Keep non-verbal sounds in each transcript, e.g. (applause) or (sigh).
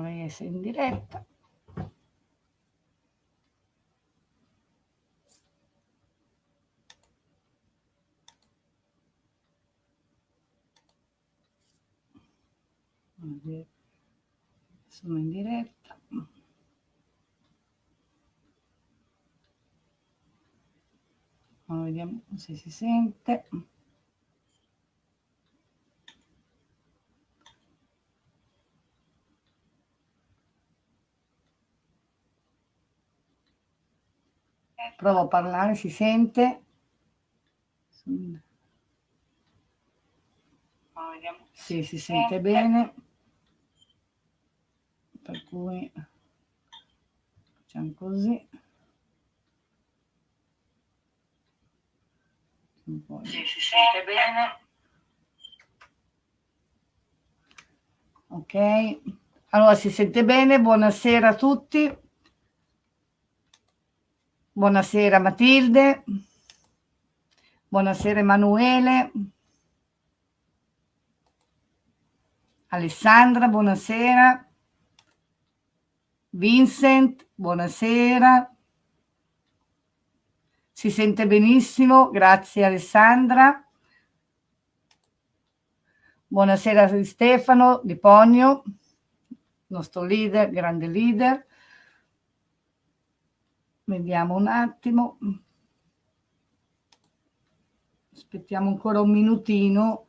Essere in diretta. Sono in diretta. vediamo se si sente. Provo a parlare, si sente? Sì, si sente bene. Per cui facciamo così. Sì, si sente bene. Ok, allora si sente bene, buonasera a tutti. Buonasera Matilde. Buonasera Emanuele. Alessandra, buonasera. Vincent, buonasera. Si sente benissimo, grazie Alessandra. Buonasera Stefano Di Ponio, nostro leader, grande leader. Vediamo un attimo. Aspettiamo ancora un minutino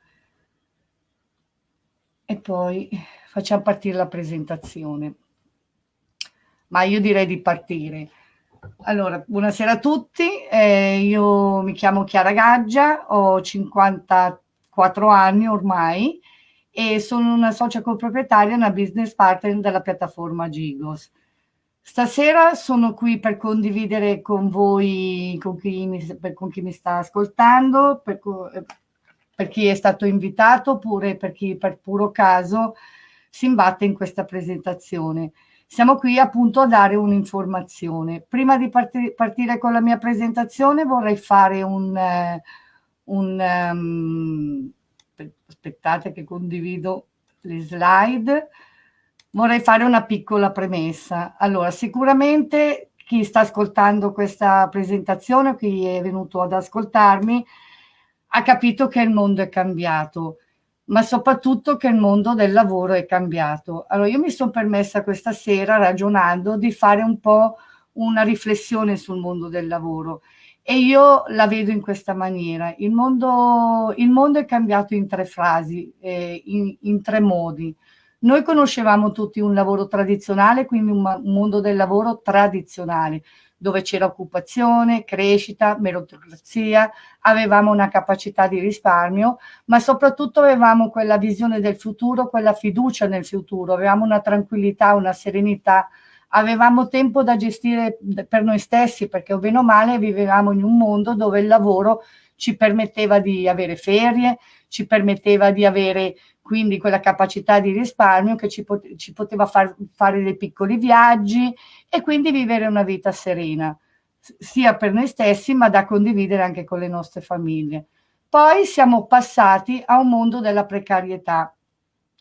e poi facciamo partire la presentazione. Ma io direi di partire. Allora, buonasera a tutti, eh, io mi chiamo Chiara Gaggia, ho 54 anni ormai e sono una socia coproprietaria, una business partner della piattaforma Gigos. Stasera sono qui per condividere con voi, con chi mi, per, con chi mi sta ascoltando, per, per, chi è stato invitato oppure per chi per puro caso si imbatte in questa presentazione. Siamo qui appunto a dare un'informazione. Prima di partire, partire, con la mia presentazione vorrei fare un... Uh, un um, aspettate che condivido le slide vorrei fare una piccola premessa. Allora, sicuramente chi sta ascoltando questa presentazione, chi è venuto ad ascoltarmi, ha capito che il mondo è cambiato, ma soprattutto che il mondo del lavoro è cambiato. Allora, io mi sono permessa questa sera, ragionando, di fare un po' una riflessione sul mondo del lavoro e io la vedo in questa maniera. Il mondo, il mondo è cambiato in tre frasi, eh, in, in tre modi. Noi conoscevamo tutti un lavoro tradizionale, quindi un mondo del lavoro tradizionale, dove c'era occupazione, crescita, meritocrazia, avevamo una capacità di risparmio, ma soprattutto avevamo quella visione del futuro, quella fiducia nel futuro, avevamo una tranquillità, una serenità, avevamo tempo da gestire per noi stessi, perché o bene o male vivevamo in un mondo dove il lavoro ci permetteva di avere ferie, ci permetteva di avere quindi quella capacità di risparmio che ci, pot ci poteva far fare dei piccoli viaggi e quindi vivere una vita serena, sia per noi stessi ma da condividere anche con le nostre famiglie. Poi siamo passati a un mondo della precarietà.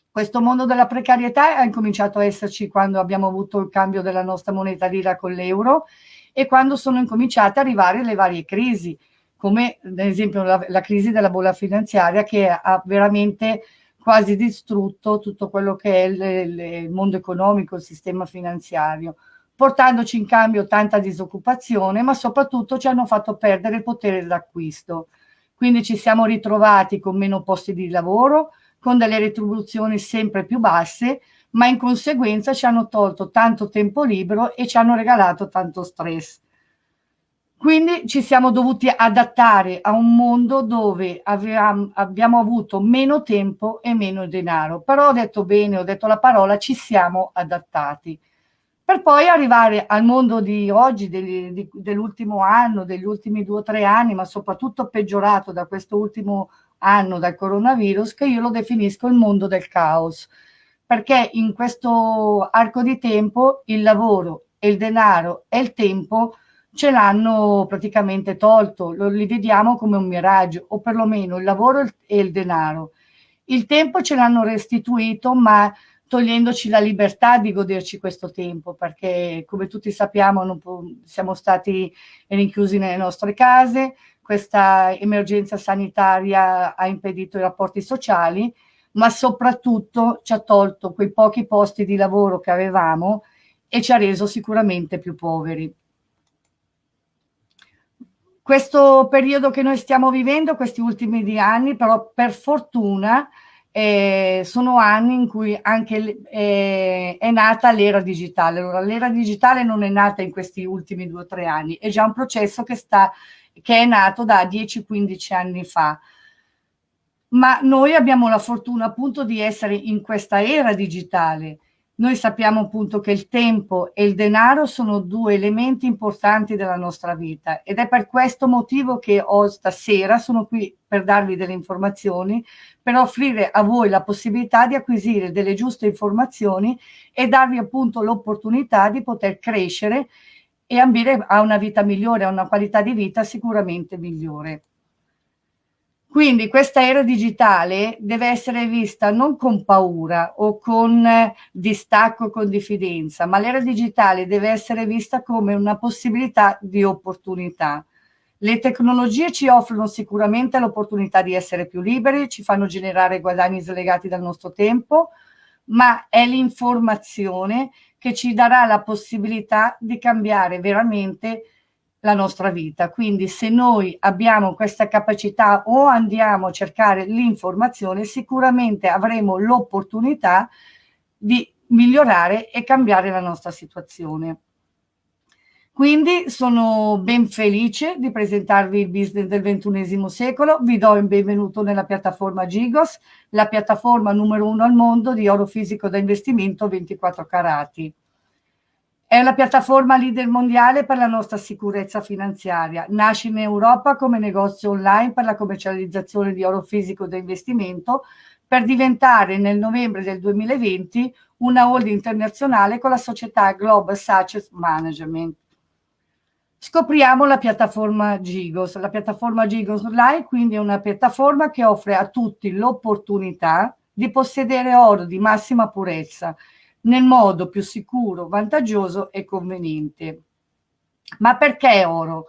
Questo mondo della precarietà ha incominciato a esserci quando abbiamo avuto il cambio della nostra moneta lira con l'euro e quando sono incominciate ad arrivare le varie crisi, come ad esempio la, la crisi della bolla finanziaria che ha veramente quasi distrutto tutto quello che è il, il mondo economico, il sistema finanziario, portandoci in cambio tanta disoccupazione, ma soprattutto ci hanno fatto perdere il potere d'acquisto. Quindi ci siamo ritrovati con meno posti di lavoro, con delle retribuzioni sempre più basse, ma in conseguenza ci hanno tolto tanto tempo libero e ci hanno regalato tanto stress. Quindi ci siamo dovuti adattare a un mondo dove avevamo, abbiamo avuto meno tempo e meno denaro. Però ho detto bene, ho detto la parola, ci siamo adattati. Per poi arrivare al mondo di oggi, dell'ultimo anno, degli ultimi due o tre anni, ma soprattutto peggiorato da questo ultimo anno, dal coronavirus, che io lo definisco il mondo del caos. Perché in questo arco di tempo il lavoro e il denaro e il tempo ce l'hanno praticamente tolto, lo, li vediamo come un miraggio, o perlomeno il lavoro e il denaro. Il tempo ce l'hanno restituito, ma togliendoci la libertà di goderci questo tempo, perché come tutti sappiamo siamo stati rinchiusi nelle nostre case, questa emergenza sanitaria ha impedito i rapporti sociali, ma soprattutto ci ha tolto quei pochi posti di lavoro che avevamo e ci ha reso sicuramente più poveri. Questo periodo che noi stiamo vivendo, questi ultimi anni, però per fortuna eh, sono anni in cui anche eh, è nata l'era digitale. Allora, l'era digitale non è nata in questi ultimi due o tre anni, è già un processo che, sta, che è nato da 10-15 anni fa. Ma noi abbiamo la fortuna appunto di essere in questa era digitale noi sappiamo appunto che il tempo e il denaro sono due elementi importanti della nostra vita ed è per questo motivo che ho stasera, sono qui per darvi delle informazioni, per offrire a voi la possibilità di acquisire delle giuste informazioni e darvi appunto l'opportunità di poter crescere e ambire a una vita migliore, a una qualità di vita sicuramente migliore. Quindi questa era digitale deve essere vista non con paura o con distacco, con diffidenza, ma l'era digitale deve essere vista come una possibilità di opportunità. Le tecnologie ci offrono sicuramente l'opportunità di essere più liberi, ci fanno generare guadagni slegati dal nostro tempo, ma è l'informazione che ci darà la possibilità di cambiare veramente la nostra vita. Quindi se noi abbiamo questa capacità o andiamo a cercare l'informazione, sicuramente avremo l'opportunità di migliorare e cambiare la nostra situazione. Quindi sono ben felice di presentarvi il business del ventunesimo secolo, vi do il benvenuto nella piattaforma Gigos, la piattaforma numero uno al mondo di oro fisico da investimento 24 carati. È la piattaforma leader mondiale per la nostra sicurezza finanziaria. Nasce in Europa come negozio online per la commercializzazione di oro fisico da investimento per diventare nel novembre del 2020 una holding internazionale con la società Global Success Management. Scopriamo la piattaforma Gigos. La piattaforma Gigos Online quindi è una piattaforma che offre a tutti l'opportunità di possedere oro di massima purezza nel modo più sicuro, vantaggioso e conveniente. Ma perché oro?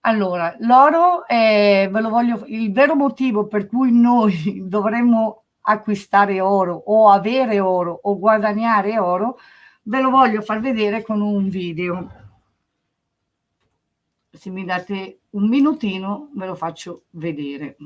Allora, l'oro è, ve lo voglio, il vero motivo per cui noi (laughs) dovremmo acquistare oro o avere oro o guadagnare oro, ve lo voglio far vedere con un video. Se mi date un minutino ve lo faccio vedere.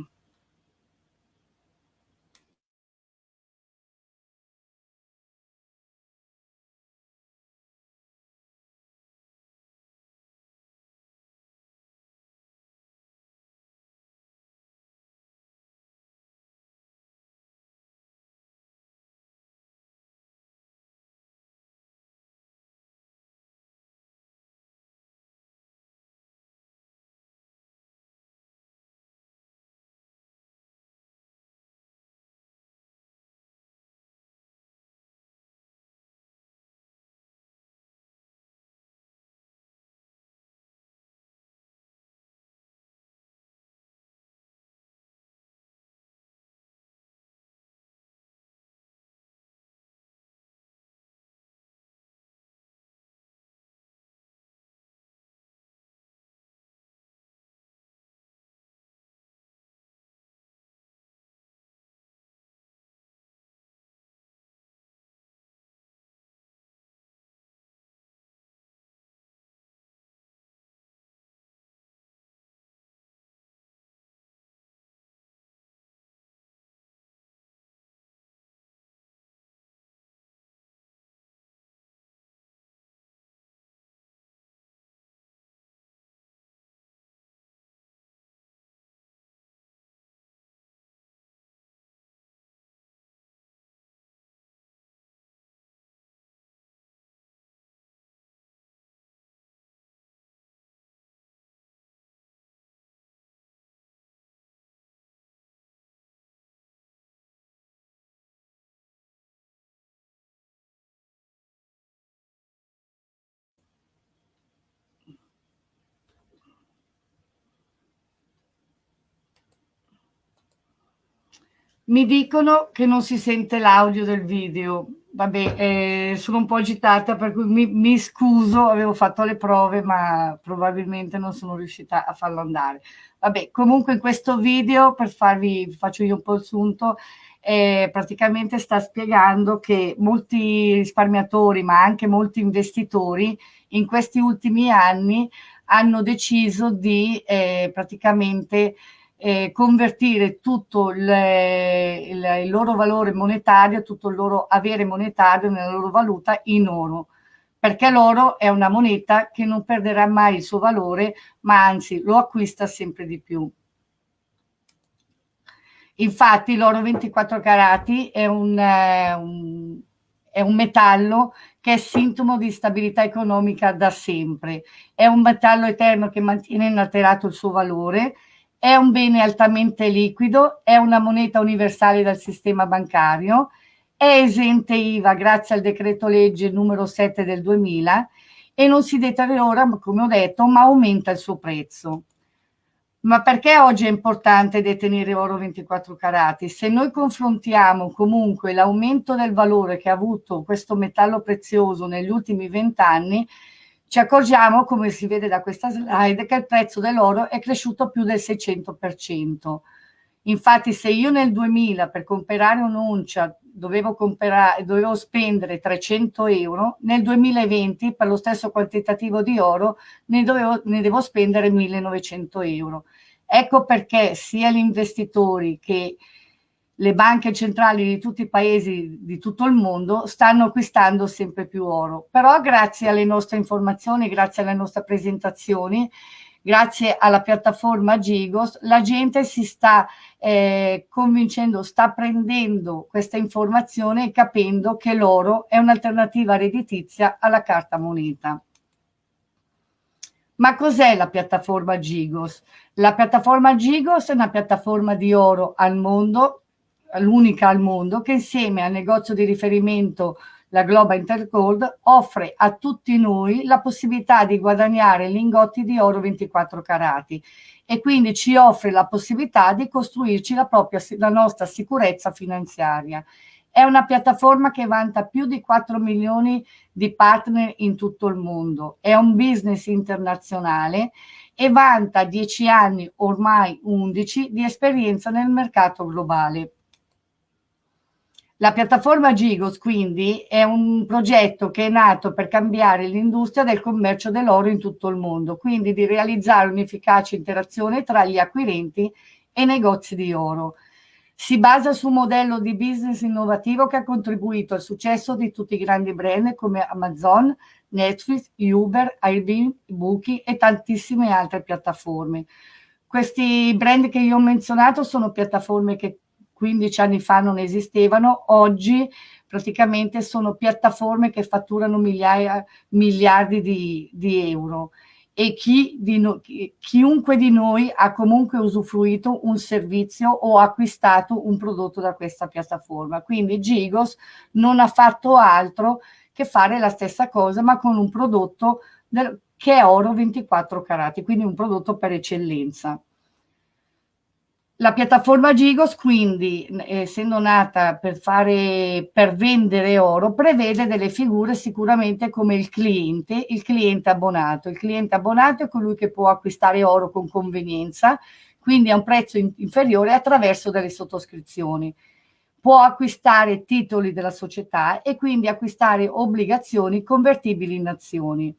Mi dicono che non si sente l'audio del video. vabbè, eh, sono un po' agitata per cui mi, mi, scuso, avevo fatto le prove ma probabilmente non sono riuscita a farlo andare. Vabbè, comunque in questo video, per farvi, faccio io un po' il sunto, eh, praticamente sta spiegando che molti risparmiatori ma anche molti investitori in questi ultimi anni hanno deciso di eh, praticamente eh, convertire tutto il, il, il, loro valore monetario, tutto il loro avere monetario nella loro valuta in oro, perché l'oro è una moneta che non perderà mai il suo valore, ma anzi lo acquista sempre di più. Infatti l'oro 24 carati è un, eh, un, è un metallo che è sintomo di stabilità economica da sempre. È un metallo eterno che mantiene inalterato il suo valore, è un bene altamente liquido, è una moneta universale dal sistema bancario, è esente IVA grazie al decreto legge numero 7 del 2000 e non si deteriora, come ho detto, ma aumenta il suo prezzo. Ma perché oggi è importante detenere oro 24 carati? Se noi confrontiamo comunque l'aumento del valore che ha avuto questo metallo prezioso negli ultimi vent'anni, ci accorgiamo, come si vede da questa slide, che il prezzo dell'oro è cresciuto più del 600%. Infatti se io nel 2000 per comprare un'oncia dovevo, dovevo spendere 300 euro, nel 2020 per lo stesso quantitativo di oro ne, dovevo, ne devo spendere 1900 euro. Ecco perché sia gli investitori che le banche centrali di tutti i paesi di tutto il mondo stanno acquistando sempre più oro. Però grazie alle nostre informazioni, grazie alle nostre presentazioni, grazie alla piattaforma Gigos, la gente si sta eh, convincendo, sta prendendo questa informazione e capendo che l'oro è un'alternativa redditizia alla carta moneta. Ma cos'è la piattaforma Gigos? La piattaforma Gigos è una piattaforma di oro al mondo, l'unica al mondo, che insieme al negozio di riferimento la Global Intergold offre a tutti noi la possibilità di guadagnare lingotti di oro 24 carati e quindi ci offre la possibilità di costruirci la, propria, la nostra sicurezza finanziaria. È una piattaforma che vanta più di 4 milioni di partner in tutto il mondo, è un business internazionale e vanta 10 anni, ormai 11, di esperienza nel mercato globale. La piattaforma Gigos quindi è un progetto che è nato per cambiare l'industria del commercio dell'oro in tutto il mondo, quindi di realizzare un'efficace interazione tra gli acquirenti e i negozi di oro. Si basa su un modello di business innovativo che ha contribuito al successo di tutti i grandi brand come Amazon, Netflix, Uber, Airbnb, Booking e tantissime altre piattaforme. Questi brand che io ho menzionato sono piattaforme che 15 anni fa non esistevano, oggi praticamente sono piattaforme che fatturano migliaia, miliardi di, di euro e chi di no, chiunque di noi ha comunque usufruito un servizio o acquistato un prodotto da questa piattaforma. Quindi Gigos non ha fatto altro che fare la stessa cosa ma con un prodotto del, che è oro 24 carati, quindi un prodotto per eccellenza. La piattaforma Gigos quindi, essendo nata per, fare, per vendere oro, prevede delle figure sicuramente come il cliente, il cliente abbonato. Il cliente abbonato è colui che può acquistare oro con convenienza, quindi a un prezzo in, inferiore attraverso delle sottoscrizioni. Può acquistare titoli della società e quindi acquistare obbligazioni convertibili in azioni.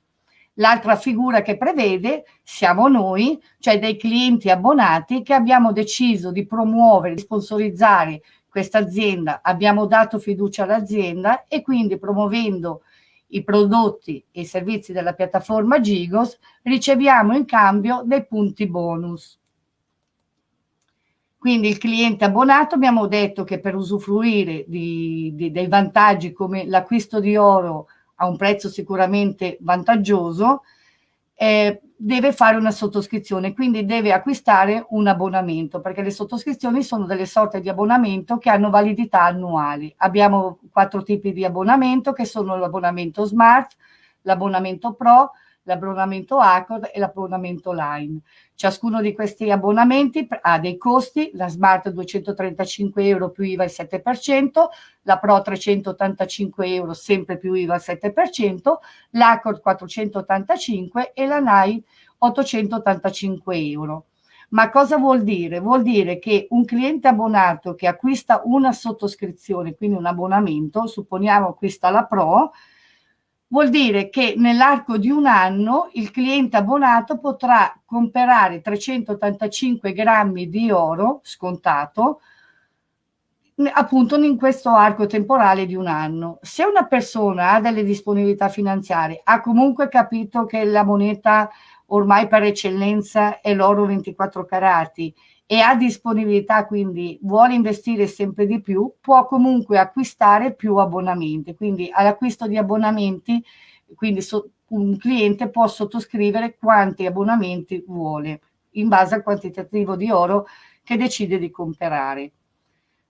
L'altra figura che prevede siamo noi, cioè dei clienti abbonati che abbiamo deciso di promuovere, di sponsorizzare questa azienda, abbiamo dato fiducia all'azienda e quindi promuovendo i prodotti e i servizi della piattaforma Gigos riceviamo in cambio dei punti bonus. Quindi il cliente abbonato abbiamo detto che per usufruire di, di, dei vantaggi come l'acquisto di oro a un prezzo sicuramente vantaggioso, eh, deve fare una sottoscrizione, quindi deve acquistare un abbonamento, perché le sottoscrizioni sono delle sorte di abbonamento che hanno validità annuali. Abbiamo quattro tipi di abbonamento che sono l'abbonamento smart, l'abbonamento pro, l'abbonamento Accord e l'abbonamento Line. Ciascuno di questi abbonamenti ha dei costi, la Smart 235 euro più IVA al 7%, la Pro 385 euro sempre più IVA al 7%, l'Accord 485 e la Line 885 euro. Ma cosa vuol dire? Vuol dire che un cliente abbonato che acquista una sottoscrizione, quindi un abbonamento, supponiamo acquista la Pro, vuol dire che nell'arco di un anno il cliente abbonato potrà comprare 385 grammi di oro scontato appunto in questo arco temporale di un anno. Se una persona ha delle disponibilità finanziarie, ha comunque capito che la moneta ormai per eccellenza è l'oro 24 carati e ha disponibilità, quindi vuole investire sempre di più, può comunque acquistare più abbonamenti. Quindi all'acquisto di abbonamenti, quindi so, un cliente può sottoscrivere quanti abbonamenti vuole in base al quantitativo di oro che decide di comprare.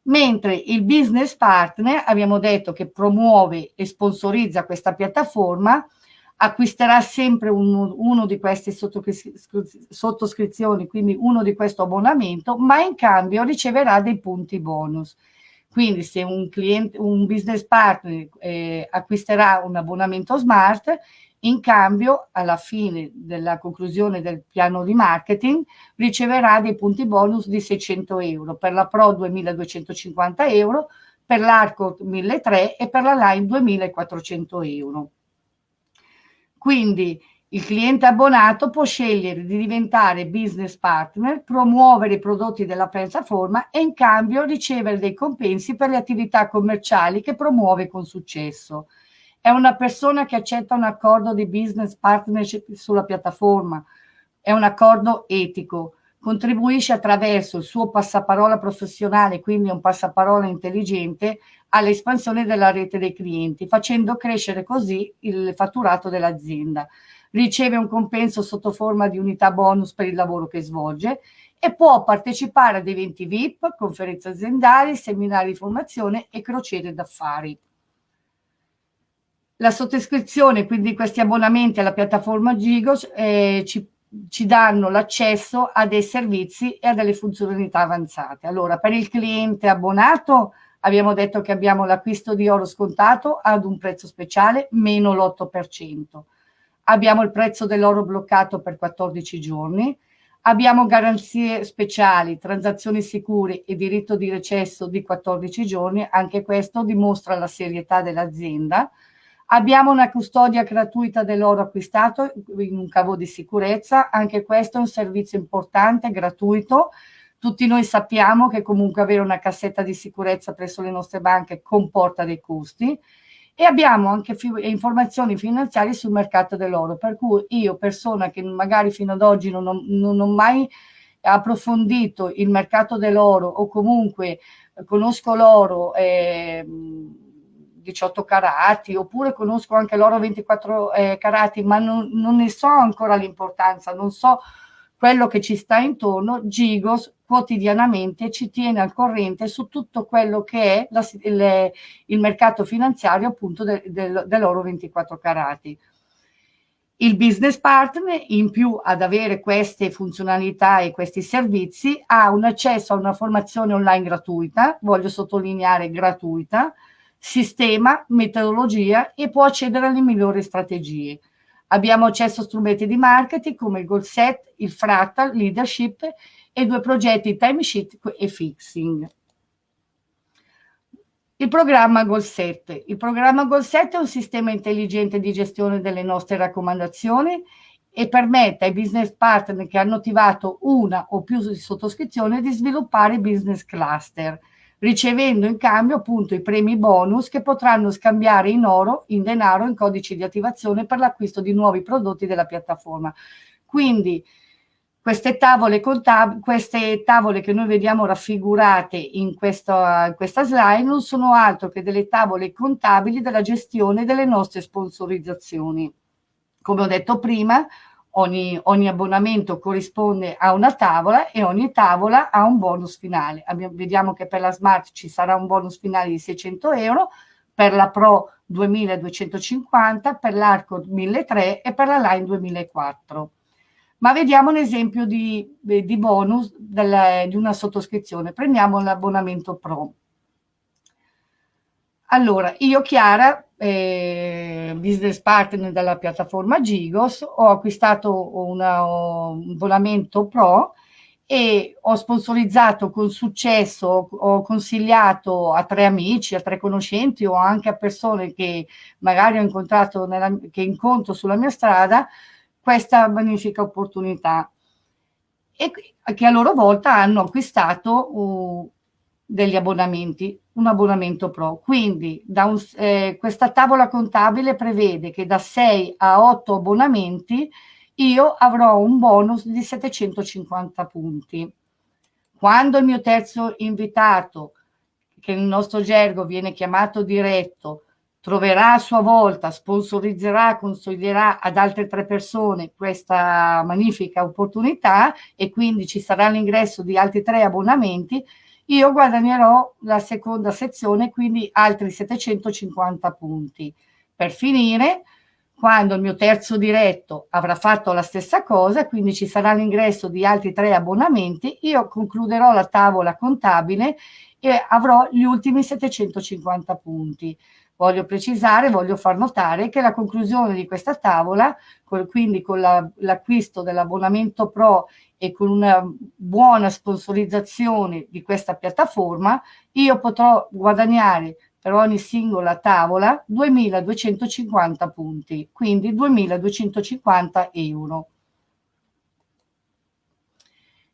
Mentre il business partner, abbiamo detto che promuove e sponsorizza questa piattaforma, acquisterà sempre uno, uno di queste sottoscrizioni, quindi uno di questo abbonamento, ma in cambio riceverà dei punti bonus. Quindi se un, cliente, un business partner eh, acquisterà un abbonamento smart, in cambio alla fine della conclusione del piano di marketing riceverà dei punti bonus di 600 euro, per la Pro 2250 euro, per l'Arco 1300 e per la Line 2400 euro. Quindi il cliente abbonato può scegliere di diventare business partner, promuovere i prodotti della piattaforma e in cambio ricevere dei compensi per le attività commerciali che promuove con successo. È una persona che accetta un accordo di business partnership sulla piattaforma, è un accordo etico, contribuisce attraverso il suo passaparola professionale, quindi un passaparola intelligente, all'espansione della rete dei clienti, facendo crescere così il fatturato dell'azienda. Riceve un compenso sotto forma di unità bonus per il lavoro che svolge e può partecipare ad eventi VIP, conferenze aziendali, seminari di formazione e crociere d'affari. La sottoscrizione, quindi questi abbonamenti alla piattaforma Gigos, eh, ci, ci danno l'accesso a dei servizi e a delle funzionalità avanzate. Allora, per il cliente abbonato abbiamo detto che abbiamo l'acquisto di oro scontato ad un prezzo speciale meno l'8%. Abbiamo il prezzo dell'oro bloccato per 14 giorni, abbiamo garanzie speciali, transazioni sicure e diritto di recesso di 14 giorni, anche questo dimostra la serietà dell'azienda. Abbiamo una custodia gratuita dell'oro acquistato in un cavo di sicurezza, anche questo è un servizio importante, gratuito, tutti noi sappiamo che comunque avere una cassetta di sicurezza presso le nostre banche comporta dei costi. E abbiamo anche informazioni finanziarie sul mercato dell'oro, per cui io, persona che magari fino ad oggi non ho, non ho mai approfondito il mercato dell'oro o comunque conosco l'oro eh, 18 carati oppure conosco anche l'oro 24 eh, carati ma non, non ne so ancora l'importanza, non so quello che ci sta intorno, Gigos quotidianamente ci tiene al corrente su tutto quello che è la, il, il, mercato finanziario appunto de, de, dell'oro 24 carati. Il business partner, in più ad avere queste funzionalità e questi servizi, ha un accesso a una formazione online gratuita, voglio sottolineare gratuita, sistema, metodologia e può accedere alle migliori strategie. Abbiamo accesso a strumenti di marketing come il goal set, il fractal, leadership e due progetti timesheet e fixing. Il programma Goal 7. Il programma Goal 7 è un sistema intelligente di gestione delle nostre raccomandazioni e permette ai business partner che hanno attivato una o più sottoscrizioni di sviluppare business cluster, ricevendo in cambio appunto i premi bonus che potranno scambiare in oro, in denaro, in codici di attivazione per l'acquisto di nuovi prodotti della piattaforma. Quindi queste tavole, queste tavole che noi vediamo raffigurate in questa, in questa slide non sono altro che delle tavole contabili della gestione delle nostre sponsorizzazioni. Come ho detto prima, ogni, ogni, abbonamento corrisponde a una tavola e ogni tavola ha un bonus finale. Abbiamo, vediamo che per la Smart ci sarà un bonus finale di 600 euro, per la Pro 2250, per l'Arco 1300 e per la Line 2004. Ma vediamo un esempio di, di bonus della, di una sottoscrizione. Prendiamo l'abbonamento Pro. Allora, io Chiara, eh, business partner della piattaforma Gigos, ho acquistato una, un abbonamento Pro e ho sponsorizzato con successo, ho consigliato a tre amici, a tre conoscenti o anche a persone che magari ho incontrato, nella, che incontro sulla mia strada, questa magnifica opportunità. E che a loro volta hanno acquistato uh, degli abbonamenti, un abbonamento pro. Quindi un, eh, questa tavola contabile prevede che da 6 a 8 abbonamenti io avrò un bonus di 750 punti. Quando il mio terzo invitato, che nel nostro gergo viene chiamato diretto, troverà a sua volta, sponsorizzerà, consiglierà ad altre tre persone questa magnifica opportunità e quindi ci sarà l'ingresso di altri tre abbonamenti, io guadagnerò la seconda sezione, quindi altri 750 punti. Per finire, quando il mio terzo diretto avrà fatto la stessa cosa, quindi ci sarà l'ingresso di altri tre abbonamenti, io concluderò la tavola contabile e avrò gli ultimi 750 punti. Voglio precisare, voglio far notare che la conclusione di questa tavola, quindi con l'acquisto la, dell'abbonamento Pro e con una buona sponsorizzazione di questa piattaforma, io potrò guadagnare per ogni singola tavola 2250 punti, quindi 2250 euro.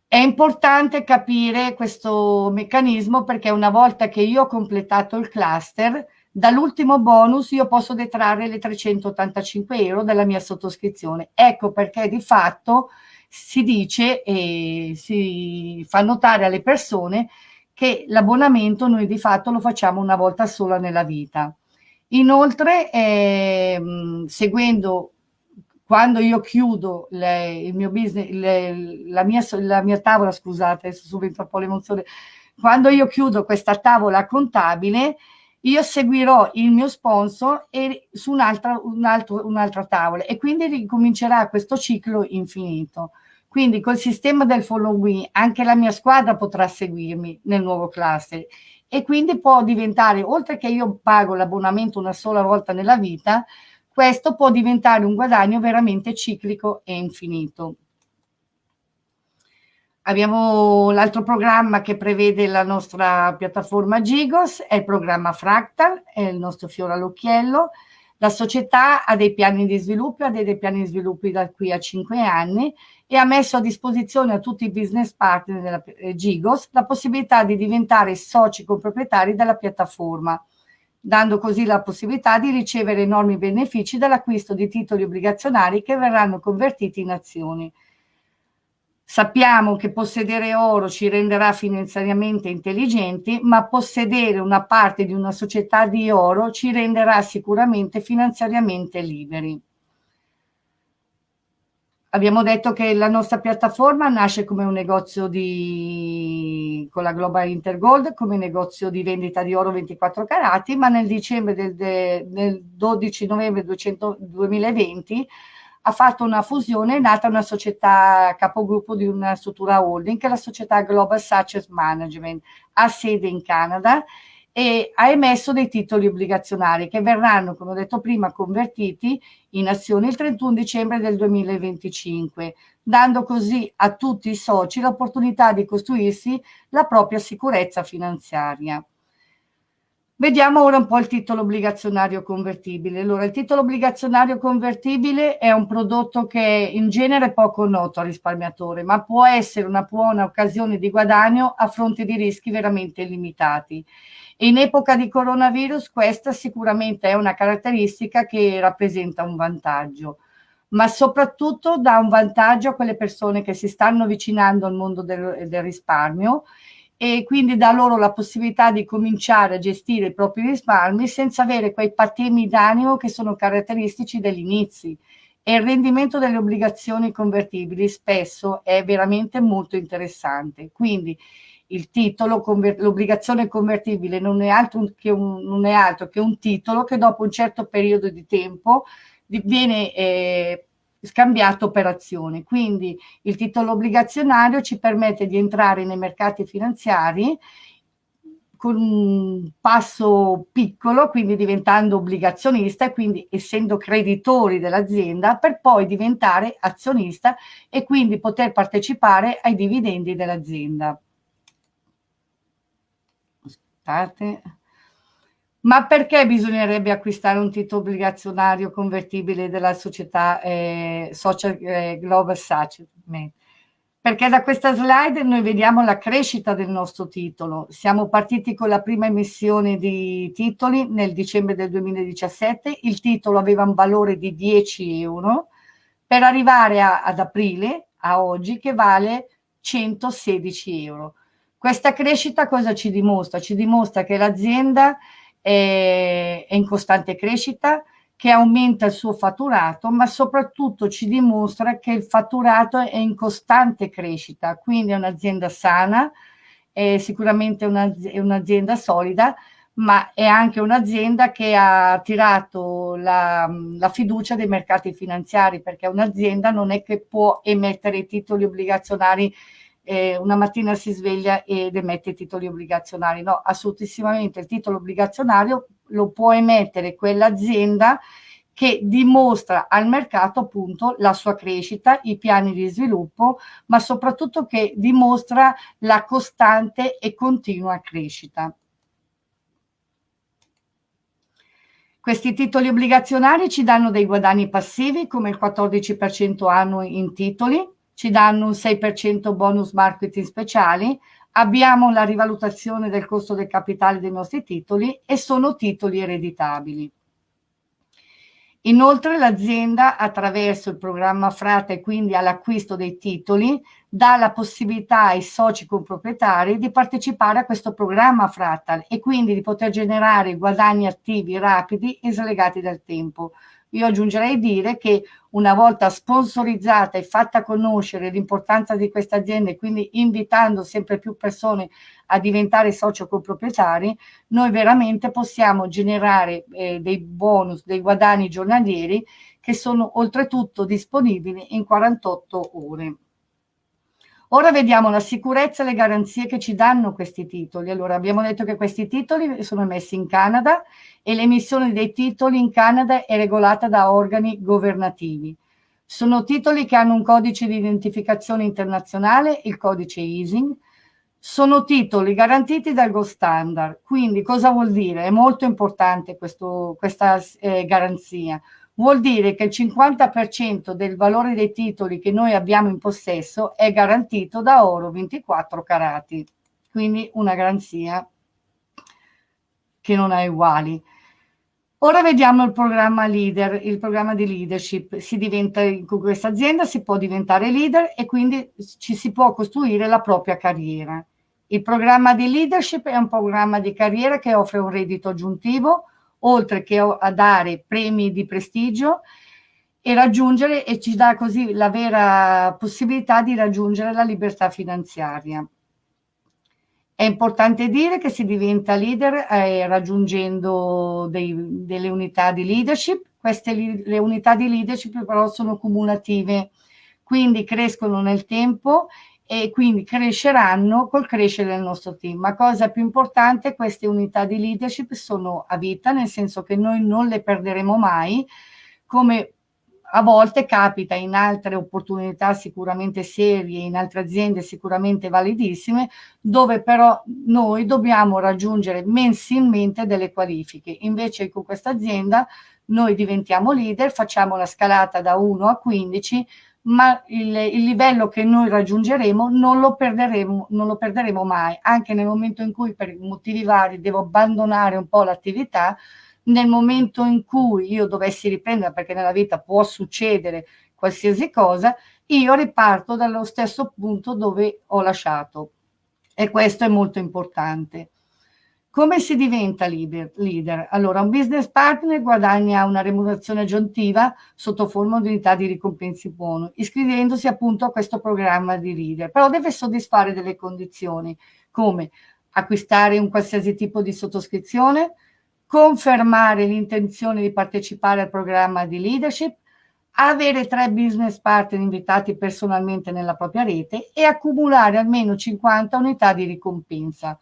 È importante capire questo meccanismo perché una volta che io ho completato il cluster, dall'ultimo bonus io posso detrarre le 385 euro della mia sottoscrizione. Ecco perché di fatto si dice e si fa notare alle persone che l'abbonamento noi di fatto lo facciamo una volta sola nella vita. Inoltre, eh, seguendo quando io chiudo le, il mio business, le, la, mia, la, mia, tavola, scusate, adesso subito un po' l'emozione, quando io chiudo questa tavola contabile, io seguirò il mio sponsor e su un'altra un un tavola e quindi ricomincerà questo ciclo infinito. Quindi col sistema del follow me anche la mia squadra potrà seguirmi nel nuovo cluster e quindi può diventare, oltre che io pago l'abbonamento una sola volta nella vita, questo può diventare un guadagno veramente ciclico e infinito. Abbiamo l'altro programma che prevede la nostra piattaforma Gigos, è il programma Fractal, è il nostro fiore all'occhiello, la società ha dei piani di sviluppo, ha dei, dei piani di sviluppo da qui a 5 anni e ha messo a disposizione a tutti i business partner della eh, Gigos la possibilità di diventare soci comproprietari della piattaforma, dando così la possibilità di ricevere enormi benefici dall'acquisto di titoli obbligazionari che verranno convertiti in azioni. Sappiamo che possedere oro ci renderà finanziariamente intelligenti, ma possedere una parte di una società di oro ci renderà sicuramente finanziariamente liberi. Abbiamo detto che la nostra piattaforma nasce come un negozio di, con la Global Intergold, come negozio di vendita di oro 24 carati, ma nel dicembre del, del 12 novembre 200, 2020 ha fatto una fusione, è nata una società capogruppo di una struttura holding che è la società Global Success Management, ha sede in Canada e ha emesso dei titoli obbligazionari che verranno, come ho detto prima, convertiti in azioni il 31 dicembre del 2025, dando così a tutti i soci l'opportunità di costruirsi la propria sicurezza finanziaria. Vediamo ora un po' il titolo obbligazionario convertibile. Allora, il titolo obbligazionario convertibile è un prodotto che in genere è poco noto al risparmiatore, ma può essere una buona occasione di guadagno a fronte di rischi veramente limitati. In epoca di coronavirus questa sicuramente è una caratteristica che rappresenta un vantaggio, ma soprattutto dà un vantaggio a quelle persone che si stanno avvicinando al mondo del, del risparmio e quindi dà loro la possibilità di cominciare a gestire i propri risparmi senza avere quei patemi d'animo che sono caratteristici degli inizi. E il rendimento delle obbligazioni convertibili spesso è veramente molto interessante. Quindi il titolo, l'obbligazione convertibile non è, altro che un, non è altro che un titolo che dopo un certo periodo di tempo viene eh, scambiato per azioni. Quindi il titolo obbligazionario ci permette di entrare nei mercati finanziari con un passo piccolo, quindi diventando obbligazionista e quindi essendo creditori dell'azienda per poi diventare azionista e quindi poter partecipare ai dividendi dell'azienda. Aspettate. Ma perché bisognerebbe acquistare un titolo obbligazionario convertibile della società eh, Social eh, Global Settlement? perché da questa slide noi vediamo la crescita del nostro titolo. Siamo partiti con la prima emissione di titoli nel dicembre del 2017, il titolo aveva un valore di 10 euro, per arrivare a, ad aprile, a oggi, che vale 116 euro. Questa crescita cosa ci dimostra? Ci dimostra che l'azienda è, in costante crescita, che aumenta il suo fatturato, ma soprattutto ci dimostra che il fatturato è in costante crescita, quindi è un'azienda sana, è sicuramente un'azienda solida, ma è anche un'azienda che ha tirato la, la, fiducia dei mercati finanziari, perché un'azienda non è che può emettere titoli obbligazionari eh, una mattina si sveglia ed emette titoli obbligazionari. No, assolutissimamente il titolo obbligazionario lo può emettere quell'azienda che dimostra al mercato appunto la sua crescita, i piani di sviluppo, ma soprattutto che dimostra la costante e continua crescita. Questi titoli obbligazionari ci danno dei guadagni passivi come il 14% annuo in titoli, ci danno un 6% bonus marketing speciali, abbiamo la rivalutazione del costo del capitale dei nostri titoli e sono titoli ereditabili. Inoltre l'azienda attraverso il programma Frata e quindi all'acquisto dei titoli dà la possibilità ai soci comproprietari di partecipare a questo programma Frata e quindi di poter generare guadagni attivi rapidi e slegati dal tempo, io aggiungerei dire che una volta sponsorizzata e fatta conoscere l'importanza di questa azienda e quindi invitando sempre più persone a diventare socio coproprietari, noi veramente possiamo generare eh, dei bonus, dei guadagni giornalieri che sono oltretutto disponibili in 48 ore. Ora vediamo la sicurezza e le garanzie che ci danno questi titoli. Allora, abbiamo detto che questi titoli sono emessi in Canada e l'emissione dei titoli in Canada è regolata da organi governativi. Sono titoli che hanno un codice di identificazione internazionale, il codice EASING. Sono titoli garantiti dal Gold Standard. Quindi cosa vuol dire? È molto importante questo, questa eh, garanzia vuol dire che il 50% del valore dei titoli che noi abbiamo in possesso è garantito da oro 24 carati, quindi una garanzia che non ha uguali. Ora vediamo il programma leader, il programma di leadership. Si diventa, con questa azienda si può diventare leader e quindi ci si può costruire la propria carriera. Il programma di leadership è un programma di carriera che offre un reddito aggiuntivo, oltre che a dare premi di prestigio e raggiungere e ci dà così la vera possibilità di raggiungere la libertà finanziaria. È importante dire che si diventa leader eh, raggiungendo dei, delle unità di leadership. Queste le unità di leadership però sono cumulative, quindi crescono nel tempo e quindi cresceranno col crescere del nostro team. Ma cosa più importante, queste unità di leadership sono a vita, nel senso che noi non le perderemo mai, come a volte capita in altre opportunità sicuramente serie, in altre aziende sicuramente validissime, dove però noi dobbiamo raggiungere mensilmente delle qualifiche. Invece con questa azienda noi diventiamo leader, facciamo la scalata da 1 a 15, ma il, il, livello che noi raggiungeremo non lo, perderemo, non lo perderemo mai, anche nel momento in cui per motivi vari devo abbandonare un po' l'attività, nel momento in cui io dovessi riprendere, perché nella vita può succedere qualsiasi cosa, io riparto dallo stesso punto dove ho lasciato e questo è molto importante. Come si diventa leader? Allora, un business partner guadagna una remunerazione aggiuntiva sotto forma di unità di ricompensi buono, iscrivendosi appunto a questo programma di leader, però deve soddisfare delle condizioni, come acquistare un qualsiasi tipo di sottoscrizione, confermare l'intenzione di partecipare al programma di leadership, avere tre business partner invitati personalmente nella propria rete e accumulare almeno 50 unità di ricompensa.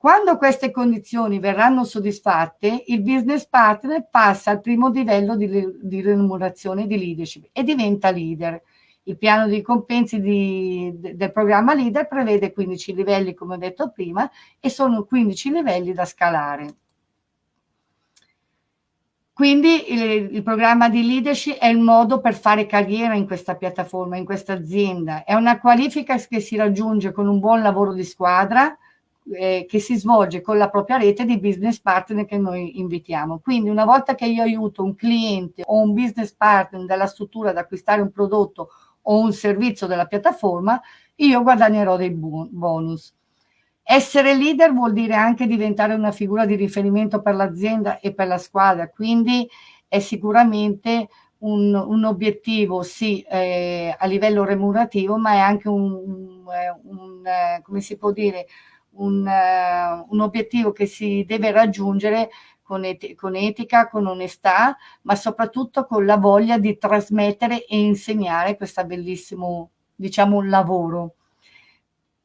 Quando queste condizioni verranno soddisfatte, il business partner passa al primo livello di, di remunerazione di leadership e diventa leader. Il piano di compensi di, de, del programma leader prevede 15 livelli, come ho detto prima, e sono 15 livelli da scalare. Quindi il, il, programma di leadership è il modo per fare carriera in questa piattaforma, in questa azienda. È una qualifica che si raggiunge con un buon lavoro di squadra eh, che si svolge con la propria rete di business partner che noi invitiamo. Quindi una volta che io aiuto un cliente o un business partner della struttura ad acquistare un prodotto o un servizio della piattaforma, io guadagnerò dei bonus. Essere leader vuol dire anche diventare una figura di riferimento per l'azienda e per la squadra, quindi è sicuramente un, un obiettivo sì eh, a livello remunerativo, ma è anche un, un, un eh, come si può dire, un, uh, un, obiettivo che si deve raggiungere con, et con, etica, con onestà, ma soprattutto con la voglia di trasmettere e insegnare questo bellissimo, diciamo, lavoro.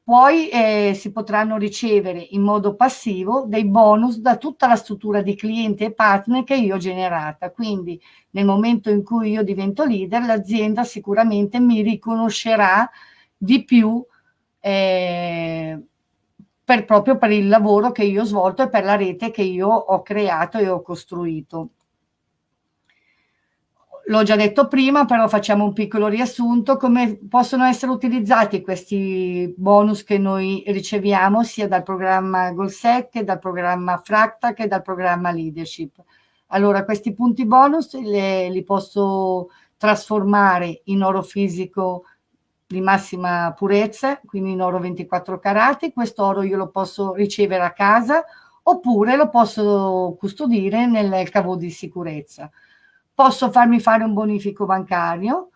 Poi eh, si potranno ricevere in modo passivo dei bonus da tutta la struttura di clienti e partner che io ho generata. Quindi nel momento in cui io divento leader, l'azienda sicuramente mi riconoscerà di più eh, per, proprio per il lavoro che io ho svolto e per la rete che io ho creato e ho costruito. L'ho già detto prima, però facciamo un piccolo riassunto, come possono essere utilizzati questi bonus che noi riceviamo sia dal programma GoalSec che dal programma Fracta che dal programma Leadership. Allora, questi punti bonus le, li posso trasformare in oro fisico di massima purezza, quindi in oro 24 carati, questo oro io lo posso ricevere a casa oppure lo posso custodire nel cavo di sicurezza posso farmi fare un bonifico bancario,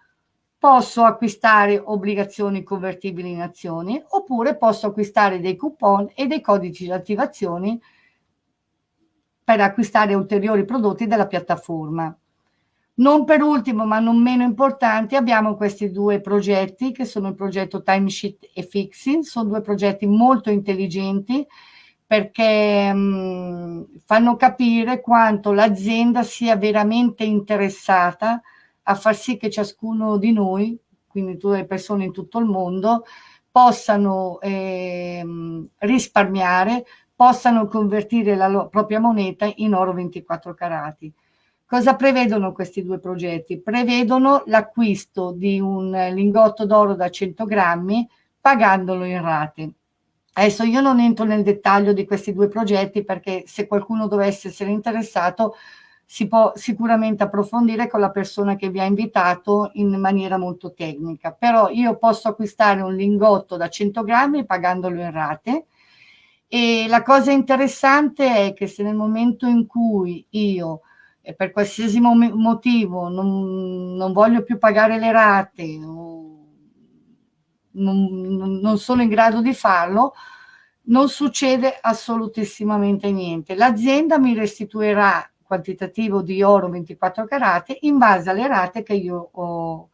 posso acquistare obbligazioni convertibili in azioni, oppure posso acquistare dei coupon e dei codici di attivazione per acquistare ulteriori prodotti della piattaforma. Non per ultimo, ma non meno importanti, abbiamo questi due progetti che sono il progetto Timesheet e Fixing, sono due progetti molto intelligenti perché mh, fanno capire quanto l'azienda sia veramente interessata a far sì che ciascuno di noi, quindi tutte le persone in tutto il mondo, possano eh, risparmiare, possano convertire la propria moneta in oro 24 carati. Cosa prevedono questi due progetti? Prevedono l'acquisto di un lingotto d'oro da 100 grammi pagandolo in rate. Adesso io non entro nel dettaglio di questi due progetti perché se qualcuno dovesse essere interessato si può sicuramente approfondire con la persona che vi ha invitato in maniera molto tecnica. Però io posso acquistare un lingotto da 100 grammi pagandolo in rate e la cosa interessante è che se nel momento in cui io per qualsiasi motivo non, non voglio più pagare le rate non, non sono in grado di farlo, non succede assolutissimamente niente. L'azienda mi restituirà quantitativo di oro 24 carati in base alle rate che io ho,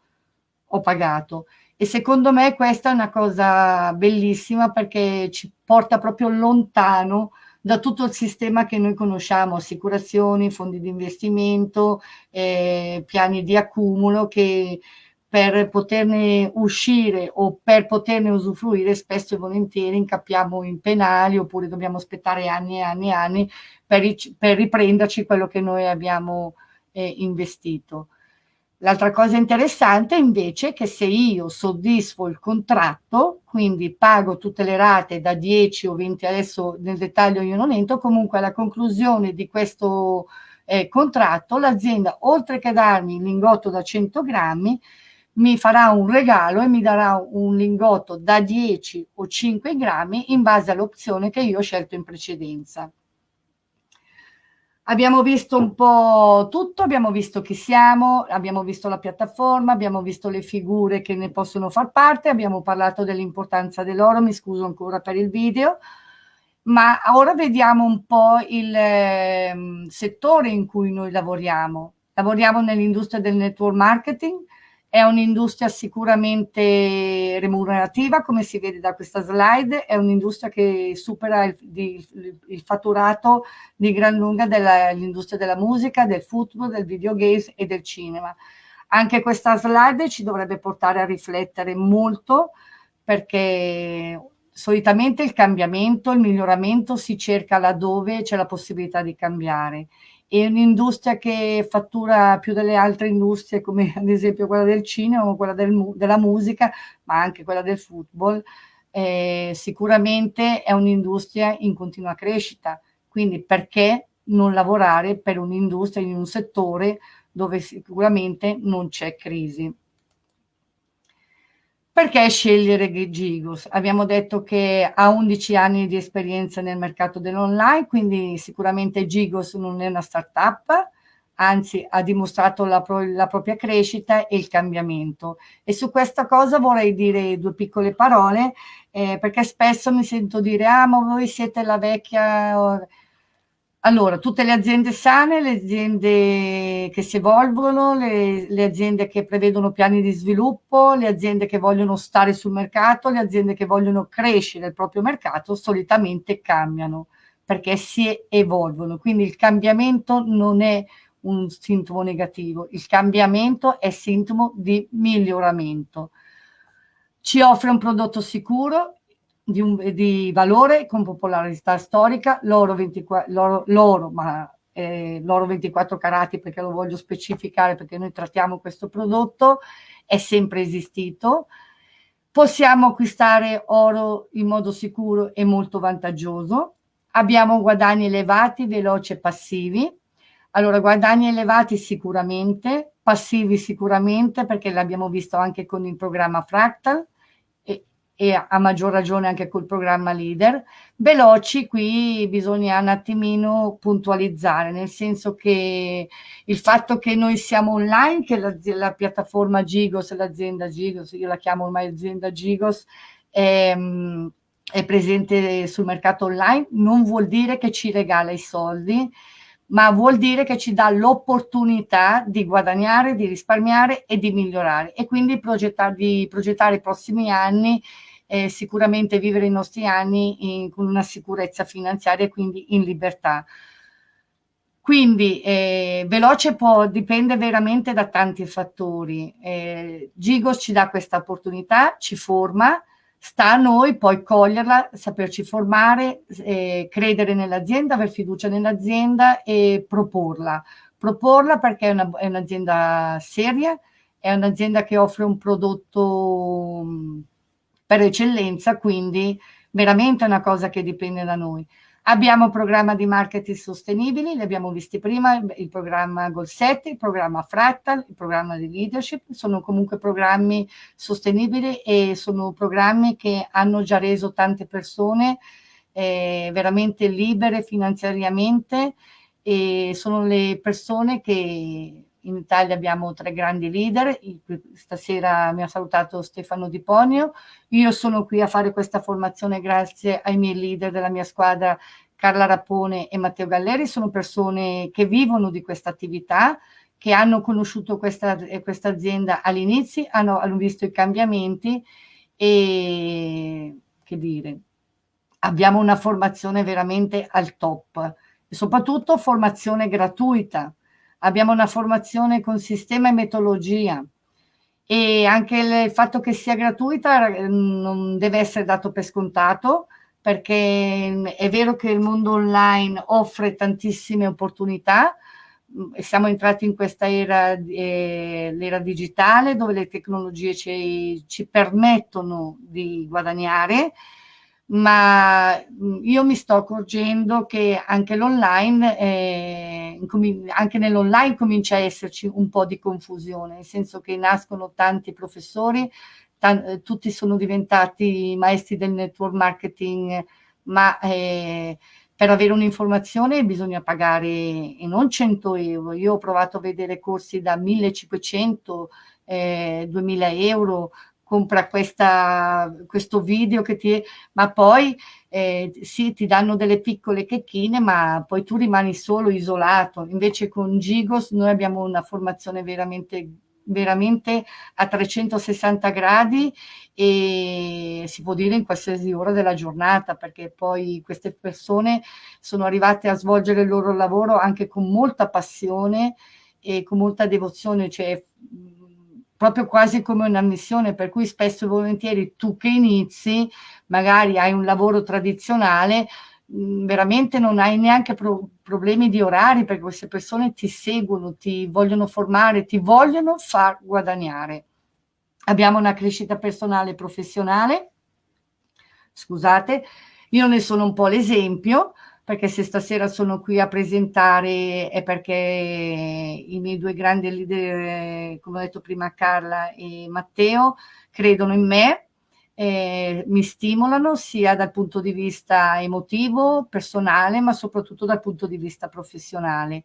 ho pagato. E secondo me questa è una cosa bellissima perché ci porta proprio lontano da tutto il sistema che noi conosciamo, assicurazioni, fondi di investimento, eh, piani di accumulo che per poterne uscire o per poterne usufruire spesso e volentieri incappiamo in penali oppure dobbiamo aspettare anni e anni e anni per, per riprenderci quello che noi abbiamo eh, investito. L'altra cosa interessante invece è che se io soddisfo il contratto, quindi pago tutte le rate da 10 o 20, adesso nel dettaglio io non entro, comunque alla conclusione di questo eh, contratto l'azienda oltre che darmi il lingotto da 100 grammi mi farà un regalo e mi darà un lingotto da 10 o 5 grammi in base all'opzione che io ho scelto in precedenza. Abbiamo visto un po' tutto, abbiamo visto chi siamo, abbiamo visto la piattaforma, abbiamo visto le figure che ne possono far parte, abbiamo parlato dell'importanza dell'oro, mi scuso ancora per il video, ma ora vediamo un po' il eh, settore in cui noi lavoriamo. Lavoriamo nell'industria del network marketing, è un'industria sicuramente remunerativa, come si vede da questa slide, è un'industria che supera il, il, il, fatturato di gran lunga dell'industria della musica, del football, del videogames e del cinema. Anche questa slide ci dovrebbe portare a riflettere molto perché solitamente il cambiamento, il miglioramento si cerca laddove c'è la possibilità di cambiare e un'industria che fattura più delle altre industrie come (laughs) ad esempio quella del cinema quella del, della musica ma anche quella del football. Eh, sicuramente è un'industria in continua crescita. Quindi perché non lavorare per un'industria in un settore dove sicuramente non c'è crisi perché scegliere Gigos? Abbiamo detto che ha 11 anni di esperienza nel mercato dell'online, quindi sicuramente Gigos non è una startup, anzi ha dimostrato la, pro la, propria crescita e il cambiamento. E su questa cosa vorrei dire due piccole parole, eh, perché spesso mi sento dire, ah ma voi siete la vecchia allora, tutte le aziende sane, le aziende che si evolvono, le, le, aziende che prevedono piani di sviluppo, le aziende che vogliono stare sul mercato, le aziende che vogliono crescere il proprio mercato, solitamente cambiano perché si evolvono. Quindi il cambiamento non è un sintomo negativo, il cambiamento è sintomo di miglioramento. Ci offre un prodotto sicuro, di, un, di valore con popolarità storica, l'oro 24, l'oro, ma eh, l'oro 24 carati perché lo voglio specificare perché noi trattiamo questo prodotto, è sempre esistito. Possiamo acquistare oro in modo sicuro e molto vantaggioso. Abbiamo guadagni elevati, veloci e passivi. Allora, guadagni elevati sicuramente, passivi sicuramente perché l'abbiamo visto anche con il programma Fractal, e a maggior ragione anche col programma leader. Veloci qui bisogna un attimino puntualizzare, nel senso che il fatto che noi siamo online, che la, la piattaforma Gigos, l'azienda Gigos, io la chiamo ormai azienda Gigos, è, è presente sul mercato online, non vuol dire che ci regala i soldi, ma vuol dire che ci dà l'opportunità di guadagnare, di risparmiare e di migliorare e quindi progettare, di progettare i prossimi anni eh, sicuramente vivere i nostri anni in, con una sicurezza finanziaria e quindi in libertà. Quindi eh, veloce può dipende veramente da tanti fattori. Eh, Gigos ci dà questa opportunità, ci forma, sta a noi poi coglierla, saperci formare, eh, credere nell'azienda, aver fiducia nell'azienda e proporla. Proporla perché è un'azienda un seria, è un'azienda che offre un prodotto per eccellenza, quindi veramente è una cosa che dipende da noi. Abbiamo un programma di marketing sostenibili, li abbiamo visti prima, il programma 7, il programma Fractal, il programma di leadership, sono comunque programmi sostenibili e sono programmi che hanno già reso tante persone eh, veramente libere finanziariamente e sono le persone che in Italia abbiamo tre grandi leader, stasera mi ha salutato Stefano Di Ponio, io sono qui a fare questa formazione grazie ai miei leader della mia squadra Carla Rapone e Matteo Galleri, sono persone che vivono di questa attività, che hanno conosciuto questa, questa azienda all'inizio, hanno, hanno visto i cambiamenti e che dire, abbiamo una formazione veramente al top. Soprattutto formazione gratuita abbiamo una formazione con sistema e metodologia. E anche il fatto che sia gratuita eh, non deve essere dato per scontato perché mm, è vero che il mondo online offre tantissime opportunità, mm, siamo entrati in questa era, eh, l'era digitale dove le tecnologie ci, ci permettono di guadagnare, ma mhmm, io mi sto accorgendo che anche l'online, eh, anche nell'online comincia a esserci un po' di confusione, nel senso che nascono tanti professori, eh, tutti sono diventati maestri del network marketing, ma eh, per avere un'informazione bisogna pagare e non 100 euro. Io ho provato a vedere corsi da 1500, eh, 2000 euro, compra questa, questo video che ti... ma poi eh, sì, ti danno delle piccole checchine, ma poi tu rimani solo isolato. Invece con Gigos noi abbiamo una formazione veramente veramente a 360 gradi e si può dire in qualsiasi ora della giornata perché poi queste persone sono arrivate a svolgere il loro lavoro anche con molta passione e con molta devozione, cioè proprio quasi come una missione, per cui spesso e volentieri tu che inizi, magari hai un lavoro tradizionale, mh, veramente non hai neanche pro problemi di orari, perché queste persone ti seguono, ti vogliono formare, ti vogliono far guadagnare. Abbiamo una crescita personale e professionale, scusate, io ne sono un po' l'esempio, perché se stasera sono qui a presentare è perché i miei due grandi leader, come ho detto prima Carla e Matteo, credono in me, eh, mi stimolano sia dal punto di vista emotivo, personale, ma soprattutto dal punto di vista professionale.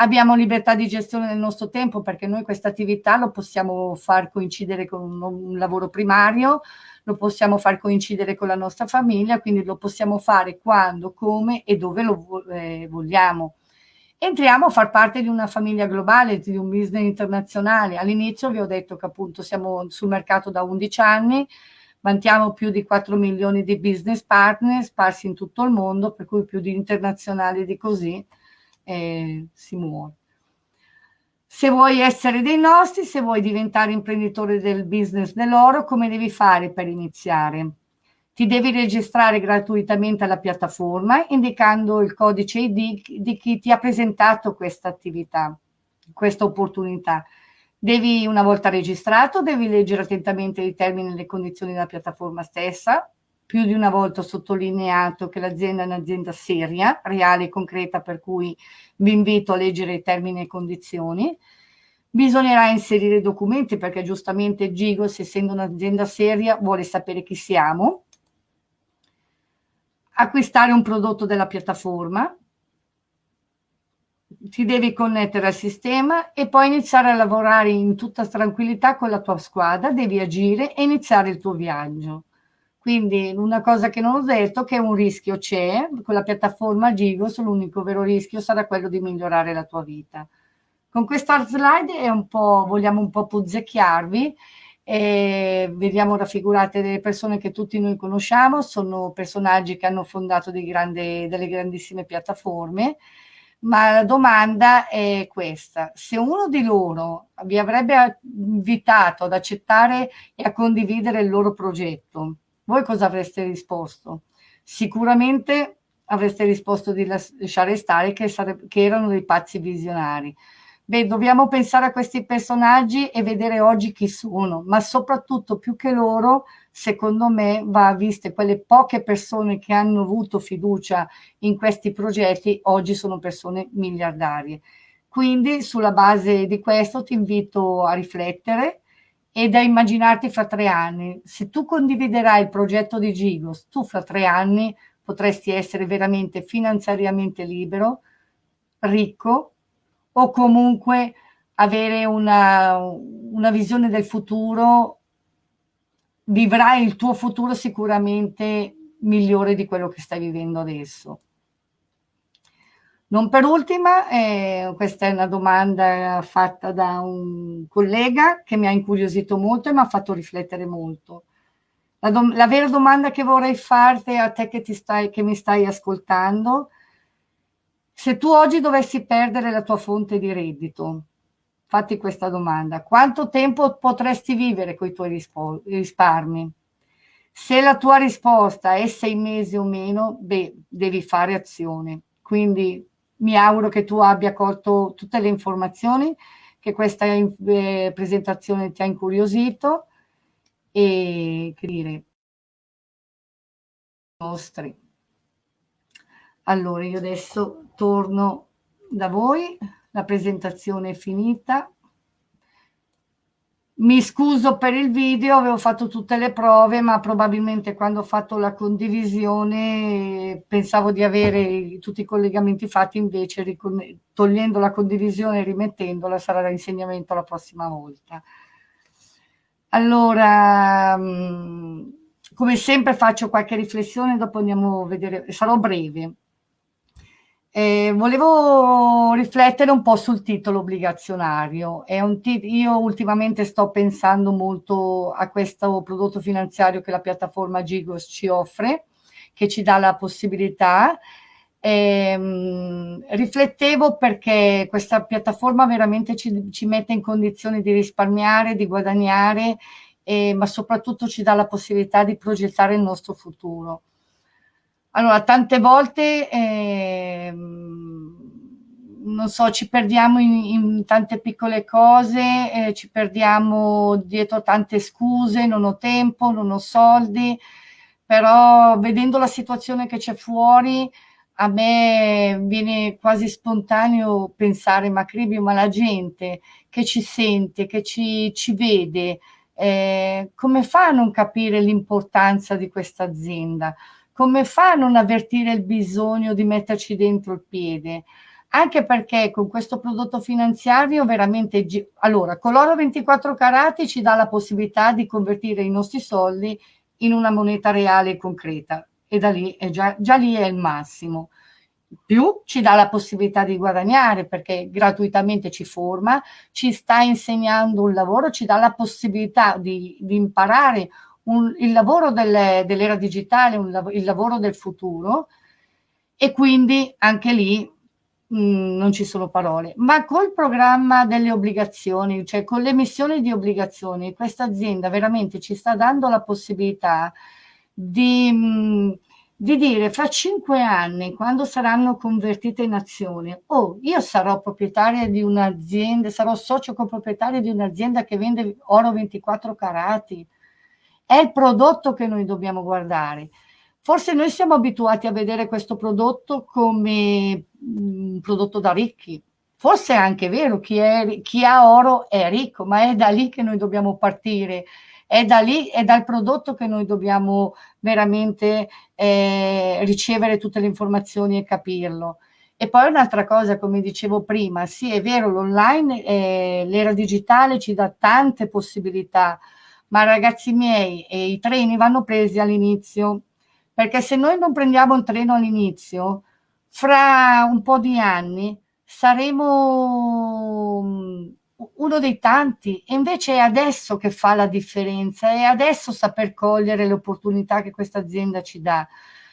Abbiamo libertà di gestione del nostro tempo perché noi questa attività lo possiamo far coincidere con un, un lavoro primario, lo possiamo far coincidere con la nostra famiglia, quindi lo possiamo fare quando, come e dove lo eh, vogliamo. Entriamo a far parte di una famiglia globale, di un business internazionale. All'inizio vi ho detto che appunto siamo sul mercato da 11 anni, vantiamo più di 4 milioni di business partner sparsi in tutto il mondo, per cui più di internazionali di così eh, si muove. Se vuoi essere dei nostri, se vuoi diventare imprenditore del business dell'oro, come devi fare per iniziare? Ti devi registrare gratuitamente alla piattaforma indicando il codice ID di chi ti ha presentato questa attività, questa opportunità. Devi, una volta registrato, devi leggere attentamente i termini e le condizioni della piattaforma stessa. Più di una volta ho sottolineato che l'azienda è un'azienda seria, reale e concreta, per cui vi invito a leggere i termini e condizioni. Bisognerà inserire documenti perché giustamente Gigos, essendo un'azienda seria, vuole sapere chi siamo. Acquistare un prodotto della piattaforma. Ti devi connettere al sistema e poi iniziare a lavorare in tutta tranquillità con la tua squadra, devi agire e iniziare il tuo viaggio. Quindi una cosa che non ho detto che un rischio c'è, con la piattaforma Gigos l'unico vero rischio sarà quello di migliorare la tua vita. Con questa slide un vogliamo un po' puzzecchiarvi e vediamo raffigurate delle persone che tutti noi conosciamo, sono personaggi che hanno fondato grandi, delle grandissime piattaforme, ma la domanda è questa, se uno di loro vi avrebbe invitato ad accettare e a condividere il loro progetto, voi cosa avreste risposto? Sicuramente avreste risposto di lasciare stare che, che erano dei pazzi visionari. Beh, dobbiamo pensare a questi personaggi e vedere oggi chi sono, ma soprattutto più che loro, secondo me, va viste quelle poche persone che hanno avuto fiducia in questi progetti, oggi sono persone miliardarie. Quindi, sulla base di questo, ti invito a riflettere, e da immaginarti fra tre anni. Se tu condividerai il progetto di Gigos, tu fra tre anni potresti essere veramente finanziariamente libero, ricco o comunque avere una, una visione del futuro, vivrai il tuo futuro sicuramente migliore di quello che stai vivendo adesso. Non per ultima, eh, questa è una domanda fatta da un collega che mi ha incuriosito molto e mi ha fatto riflettere molto. La, la vera domanda che vorrei farti a te che, stai, che mi stai ascoltando, se tu oggi dovessi perdere la tua fonte di reddito, fatti questa domanda, quanto tempo potresti vivere con i tuoi risparmi? Se la tua risposta è sei mesi o meno, beh, devi fare azione. Quindi mi auguro che tu abbia colto tutte le informazioni, che questa eh, presentazione ti ha incuriosito e che dire, nostri. Allora, io adesso torno da voi, la presentazione è finita. Mi scuso per il video, avevo fatto tutte le prove, ma probabilmente quando ho fatto la condivisione pensavo di avere tutti i collegamenti fatti, invece togliendo la condivisione e rimettendola sarà da insegnamento la prossima volta. Allora, mm, come sempre faccio qualche riflessione, dopo andiamo a vedere, sarò breve. Eh, volevo riflettere un po' sul titolo obbligazionario. io ultimamente sto pensando molto a questo prodotto finanziario che la piattaforma Gigos ci offre, che ci dà la possibilità. Eh, riflettevo perché questa piattaforma veramente ci, ci, mette in condizioni di risparmiare, di guadagnare, eh, ma soprattutto ci dà la possibilità di progettare il nostro futuro. Allora, tante volte, eh, non so, ci perdiamo in, in tante piccole cose, eh, ci perdiamo dietro tante scuse, non ho tempo, non ho soldi, però vedendo la situazione che c'è fuori, a me viene quasi spontaneo pensare, ma Cribio, ma la gente che ci sente, che ci, ci vede, eh, come fa a non capire l'importanza di questa azienda? Come fa a non avvertire il bisogno di metterci dentro il piede? Anche perché con questo prodotto finanziario veramente, allora, con l'oro 24 carati ci dà la possibilità di convertire i nostri soldi in una moneta reale e concreta e da lì è già, già lì è il massimo. Più ci dà la possibilità di guadagnare perché gratuitamente ci forma, ci sta insegnando un lavoro, ci dà la possibilità di, di imparare un, il lavoro dell'era digitale, un, il lavoro del futuro e quindi anche lì mh, mm, non ci sono parole. Ma col programma delle obbligazioni, cioè con l'emissione di obbligazioni, questa azienda veramente ci sta dando la possibilità di, mh, mm, di dire fra cinque anni, quando saranno convertite in azioni, oh, io sarò proprietaria di un'azienda, sarò socio coproprietario di un'azienda che vende oro 24 carati, è il prodotto che noi dobbiamo guardare. Forse noi siamo abituati a vedere questo prodotto come un prodotto da ricchi. Forse è anche vero, chi, è, chi ha oro è ricco, ma è da lì che noi dobbiamo partire. È da lì, è dal prodotto che noi dobbiamo veramente eh, ricevere tutte le informazioni e capirlo. E poi un'altra cosa, come dicevo prima, sì è vero, l'online, eh, l'era digitale ci dà tante possibilità, ma ragazzi miei, eh, i treni vanno presi all'inizio, perché se noi non prendiamo il treno all'inizio, fra un po' di anni saremo mm, uno dei tanti e invece è adesso che fa la differenza, è adesso saper cogliere le opportunità che questa azienda ci dà.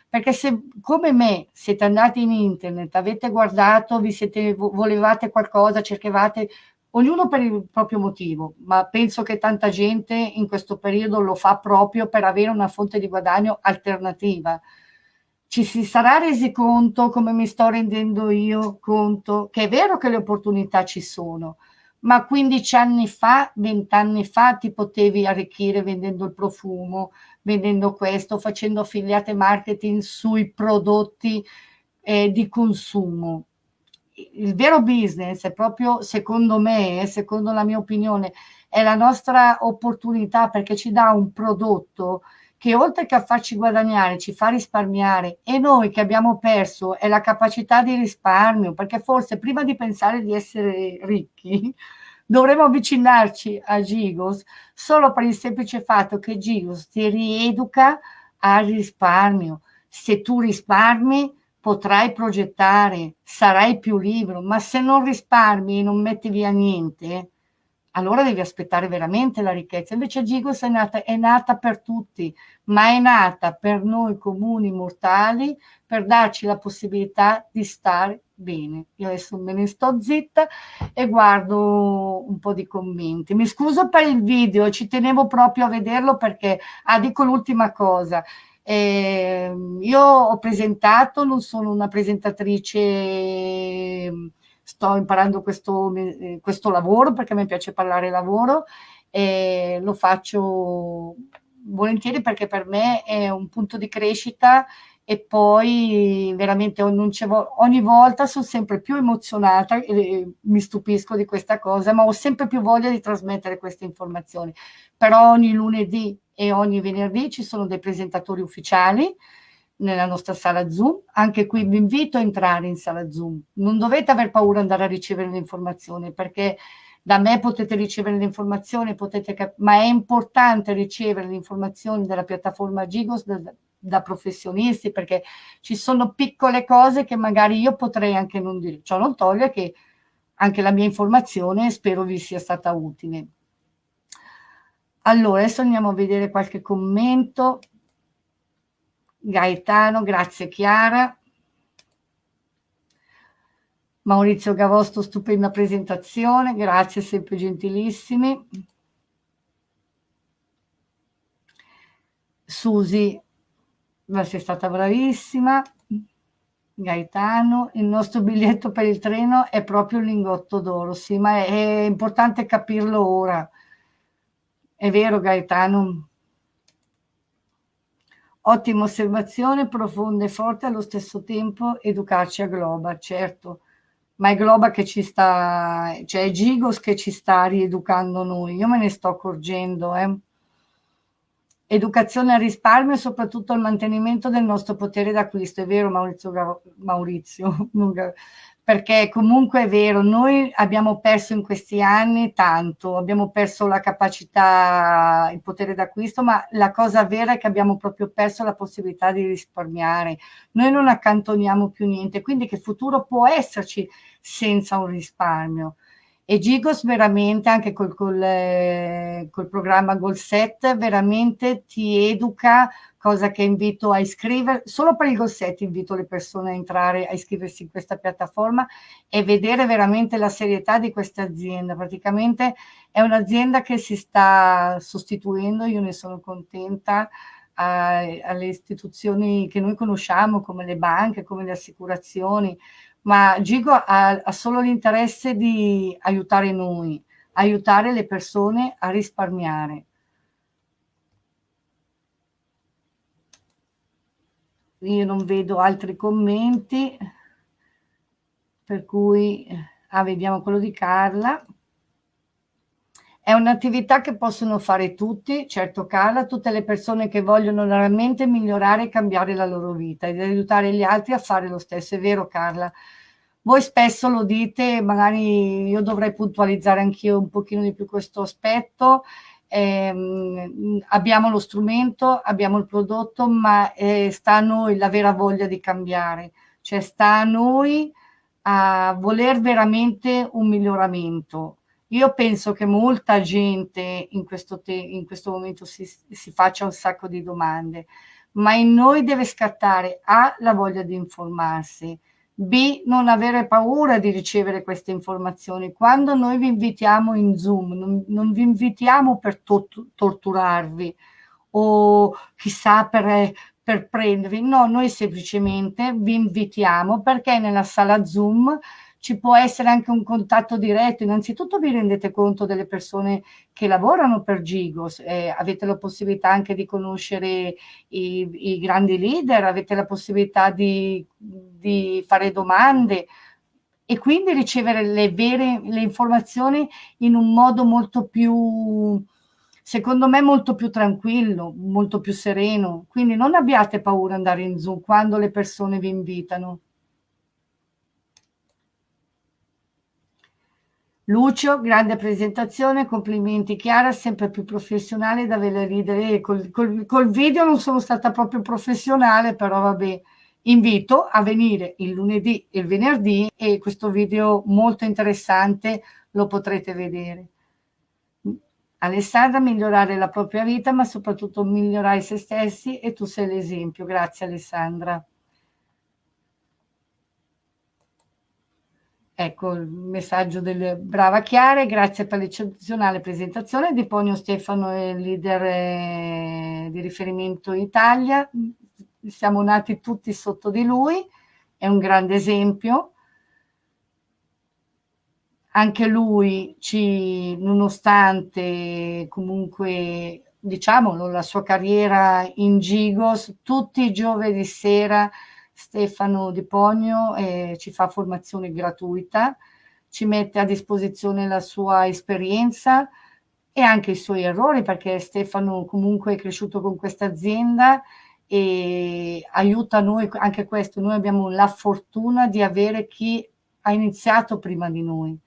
Perché se come me siete andati in internet, avete guardato, vi siete, volevate qualcosa, cercavate ognuno per il proprio motivo, ma penso che tanta gente in questo periodo lo fa proprio per avere una fonte di guadagno alternativa. Ci si sarà resi conto, come mi sto rendendo io conto, che è vero che le opportunità ci sono, ma 15 anni fa, 20 anni fa ti potevi arricchire vendendo il profumo, vendendo questo, facendo affiliate marketing sui prodotti eh, di consumo il vero business è proprio, secondo me, secondo la mia opinione, è la nostra opportunità perché ci dà un prodotto che oltre che a farci guadagnare ci fa risparmiare. E noi che abbiamo perso è la capacità di risparmio perché forse prima di pensare di essere ricchi (laughs) dovremmo avvicinarci a Gigos solo per il semplice fatto che Gigos ti rieduca al risparmio. Se tu risparmi potrai progettare, sarai più libero, ma se non risparmi e non metti via niente, allora devi aspettare veramente la ricchezza. Invece Gigos è nata, è nata per tutti, ma è nata per noi comuni mortali, per darci la possibilità di stare bene. Io adesso me ne sto zitta e guardo un po' di commenti. Mi scuso per il video, ci tenevo proprio a vederlo perché, ah, dico l'ultima cosa, eh, io ho presentato, non sono una presentatrice, sto imparando questo, questo lavoro perché mi piace parlare lavoro e lo faccio volentieri perché per me è un punto di crescita e poi veramente ogni volta sono sempre più emozionata e mi stupisco di questa cosa, ma ho sempre più voglia di trasmettere queste informazioni. Però ogni lunedì e ogni venerdì ci sono dei presentatori ufficiali nella nostra sala Zoom, anche qui vi invito a entrare in sala Zoom, non dovete aver paura di andare a ricevere le informazioni perché da me potete ricevere le informazioni, potete ma è importante ricevere le informazioni dalla piattaforma Gigos da, professionisti perché ci sono piccole cose che magari io potrei anche non dire. Ciò non toglie che anche la mia informazione spero vi sia stata utile. Allora, adesso andiamo a vedere qualche commento. Gaetano, grazie Chiara. Maurizio Gavosto, stupenda presentazione, grazie, sempre gentilissimi. Susi, sei stata bravissima. Gaetano, il nostro biglietto per il treno è proprio un lingotto d'oro, sì, ma è, è importante capirlo ora. È vero Gaetano? Ottima osservazione, profonda e forte allo stesso tempo, educarci a Globa, certo ma è Globa che ci sta, cioè è Gigos che ci sta rieducando noi, io me ne sto accorgendo. Eh. Educazione al risparmio e soprattutto al mantenimento del nostro potere d'acquisto, è vero Maurizio, Maurizio (laughs) perché comunque è vero, noi abbiamo perso in questi anni tanto, abbiamo perso la capacità, il potere d'acquisto, ma la cosa vera è che abbiamo proprio perso la possibilità di risparmiare. Noi non accantoniamo più niente, quindi che futuro può esserci senza un risparmio? E Gigos veramente, anche col, col, eh, col programma Goal Set, veramente ti educa cosa che invito a iscrivere, solo per il Gossetti invito le persone a entrare, a iscriversi in questa piattaforma e vedere veramente la serietà di questa azienda. Praticamente è un'azienda che si sta sostituendo, io ne sono contenta, a, alle istituzioni che noi conosciamo come le banche, come le assicurazioni, ma Gigo ha, ha solo l'interesse di aiutare noi, aiutare le persone a risparmiare io non vedo altri commenti, per cui, ah, vediamo quello di Carla. È un'attività che possono fare tutti, certo Carla, tutte le persone che vogliono veramente migliorare e cambiare la loro vita ed aiutare gli altri a fare lo stesso. È vero Carla? Voi spesso lo dite, magari io dovrei puntualizzare anch'io un pochino di più questo aspetto, eh, abbiamo lo strumento, abbiamo il prodotto, ma eh, sta a noi la vera voglia di cambiare, cioè sta a noi a voler veramente un miglioramento. Io penso che molta gente in questo, in questo momento si, si faccia un sacco di domande, ma in noi deve scattare A, la voglia di informarsi, B, non avere paura di ricevere queste informazioni. Quando noi vi invitiamo in Zoom, non, non vi invitiamo per to torturarvi o chissà per, per prendervi, no, noi semplicemente vi invitiamo perché nella sala Zoom ci può essere anche un contatto diretto. Innanzitutto vi rendete conto delle persone che lavorano per Gigos, eh, avete la possibilità anche di conoscere i, i grandi leader, avete la possibilità di, di fare domande e quindi ricevere le vere le informazioni in un modo molto più secondo me molto più tranquillo, molto più sereno. Quindi non abbiate paura di andare in Zoom quando le persone vi invitano. Lucio, grande presentazione, complimenti Chiara, sempre più professionale da vele ridere. Col, col, col, video non sono stata proprio professionale, però vabbè, invito a venire il lunedì e il venerdì e questo video molto interessante lo potrete vedere. Alessandra, migliorare la propria vita, ma soprattutto migliorare se stessi e tu sei l'esempio. Grazie Alessandra. Ecco il messaggio del Brava Chiara, grazie per l'eccezionale presentazione. Di Ponio Stefano è il leader eh, di riferimento in Italia, siamo nati tutti sotto di lui, è un grande esempio. Anche lui, ci, nonostante comunque diciamolo, la sua carriera in Gigos, tutti i giovedì sera Stefano Di Pogno eh, ci fa formazione gratuita, ci mette a disposizione la sua esperienza e anche i suoi errori, perché Stefano comunque è cresciuto con questa azienda e aiuta noi, anche questo, noi abbiamo la fortuna di avere chi ha iniziato prima di noi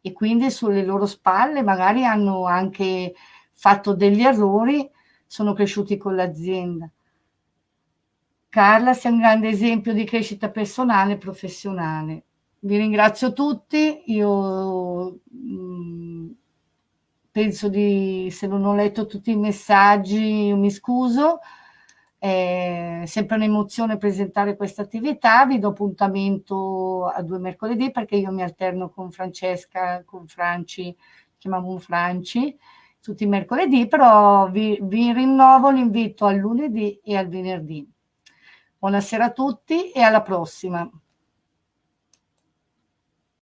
e quindi sulle loro spalle magari hanno anche fatto degli errori, sono cresciuti con l'azienda. Carla sei un grande esempio di crescita personale e professionale. Vi ringrazio tutti, io mh, mm, penso di, se non ho letto tutti i messaggi, mi scuso, è sempre un'emozione presentare questa attività, vi do appuntamento a due mercoledì perché io mi alterno con Francesca, con Franci, chiamiamo Franci, tutti i mercoledì, però vi, vi rinnovo l'invito al lunedì e al venerdì. Buonasera a tutti e alla prossima.